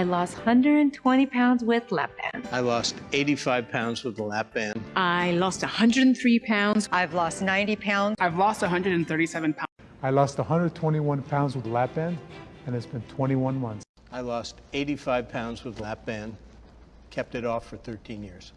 I lost 120 pounds with lap band. I lost 85 pounds with the lap band. I lost 103 pounds. I've lost 90 pounds. I've lost 137 pounds. I lost 121 pounds with lap band, and it's been 21 months. I lost 85 pounds with lap band, kept it off for 13 years.